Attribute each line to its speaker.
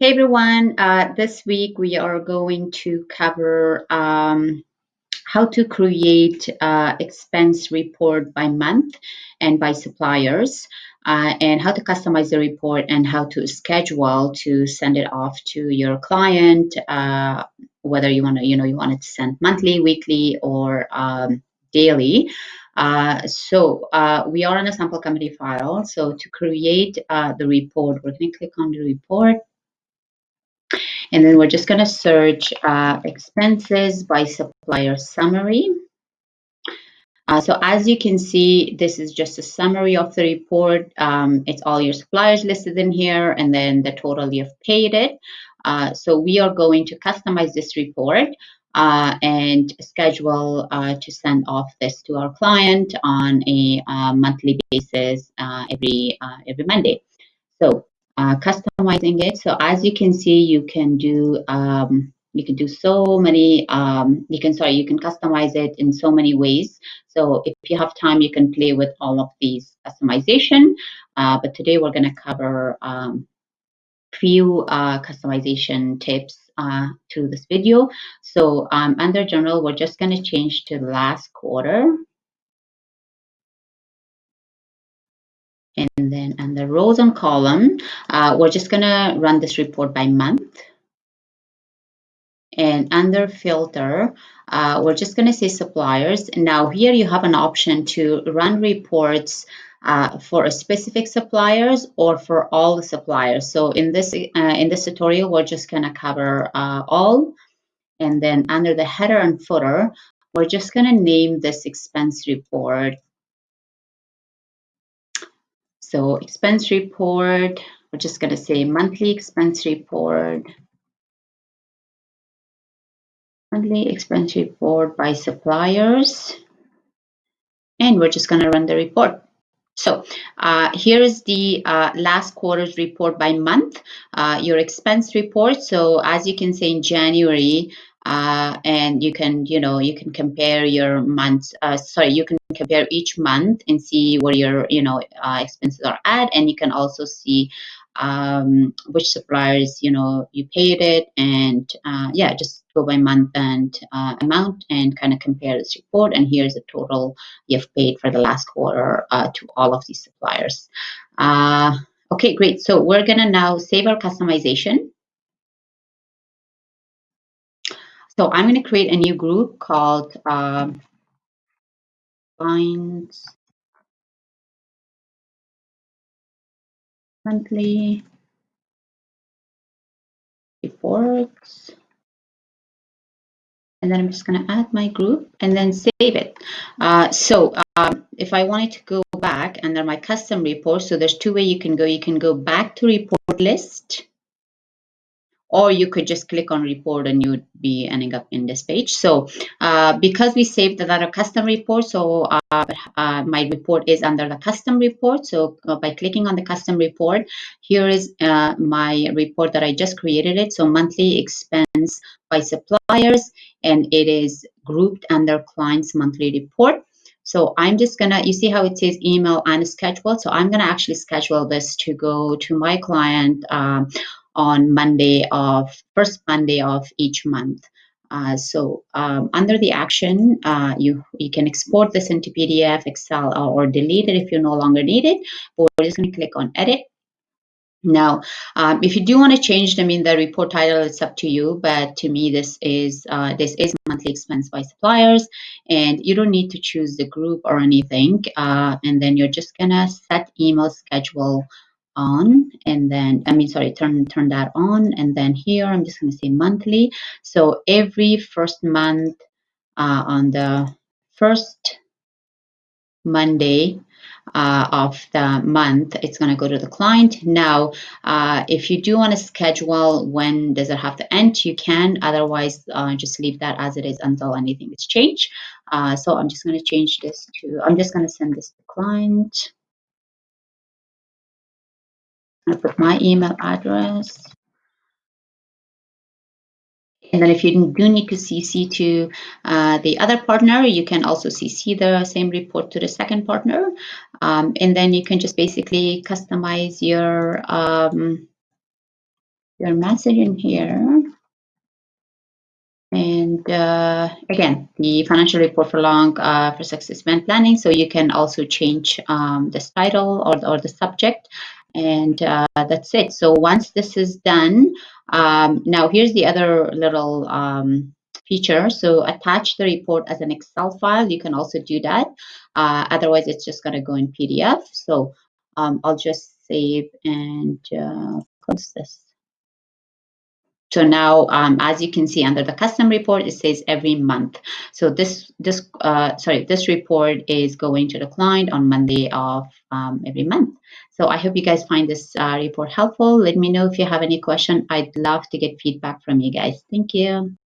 Speaker 1: Hey everyone, uh, this week we are going to cover um, how to create uh, expense report by month and by suppliers uh, and how to customize the report and how to schedule to send it off to your client uh, whether you want to you know you want it to send monthly weekly or um, daily. Uh, so uh, we are on a sample company file. So to create uh, the report we're going to click on the report and then we're just going to search uh, expenses by supplier summary. Uh, so as you can see, this is just a summary of the report. Um, it's all your suppliers listed in here and then the total you've paid it. Uh, so we are going to customize this report uh, and schedule uh, to send off this to our client on a uh, monthly basis uh, every every Monday. So uh, customizing it. So as you can see, you can do um, you can do so many um, you can sorry you can customize it in so many ways. So if you have time you can play with all of these customization. Uh, but today we're going to cover um, few uh, customization tips uh, to this video. So um, under general we're just going to change to last quarter Under rows and column, uh, we're just gonna run this report by month. And under filter, uh, we're just gonna say suppliers. Now here you have an option to run reports uh, for a specific suppliers or for all the suppliers. So in this uh, in this tutorial, we're just gonna cover uh, all. And then under the header and footer, we're just gonna name this expense report so expense report, we're just going to say monthly expense report. Monthly expense report by suppliers. And we're just going to run the report. So uh, here is the uh, last quarter's report by month, uh, your expense report. So as you can see in January, uh, and you can you know you can compare your months uh, sorry you can compare each month and see where your you know uh, expenses are at. And you can also see um, which suppliers you know you paid it. And uh, yeah just go by month and uh, amount and kind of compare this report. And here's the total you've paid for the last quarter uh, to all of these suppliers. Okay great. So we're gonna now save our customization So I'm going to create a new group called um, Finds Monthly Reports. And then I'm just going to add my group and then save it. Uh, so um, if I wanted to go back under my custom report, so there's two ways you can go. You can go back to report list or you could just click on report and you would be ending up in this page. So uh, because we saved that a custom report, so uh, uh, my report is under the custom report. So uh, by clicking on the custom report, here is uh, my report that I just created it. So monthly expense by suppliers, and it is grouped under client's monthly report. So I'm just gonna, you see how it says email and schedule. So I'm gonna actually schedule this to go to my client um, on Monday of first Monday of each month. Uh, so um, under the action, uh, you you can export this into PDF, Excel, or, or, delete it if you no longer need it. But we're just going to click on Edit. Now, um, if you do want to change them in the report title, it's up to you. But to me, this is uh, this is monthly expense by suppliers, and you don't need to choose the group or anything. Uh, and then you're just gonna set email schedule on and then I mean sorry turn turn that on and then here I'm just going to say monthly. So every first month uh, on the first Monday uh, of the month it's going to go to the client. Now uh, if you do want to schedule when does it have to end you can. Otherwise uh, just leave that as it is until anything is changed. Uh, so I'm just going to change this to I'm just going to send this to client I put my email address. And then if you do need to CC to uh, the other partner, you can also CC the same report to the second partner. Um, and then you can just basically customize your um, your message in here. And uh, again, the financial report for long uh, for success event planning. So you can also change um, this title or, or the subject. And uh, that's it. So once this is done, um, now here's the other little um, feature. So attach the report as an Excel file. You can also do that. Uh, otherwise, it's just going to go in PDF. So um, I'll just save and uh, close this. So now, um, as you can see under the custom report, it says every month. So this, this, uh, sorry, this report is going to the client on Monday of um, every month. So I hope you guys find this uh, report helpful. Let me know if you have any question. I'd love to get feedback from you guys. Thank you.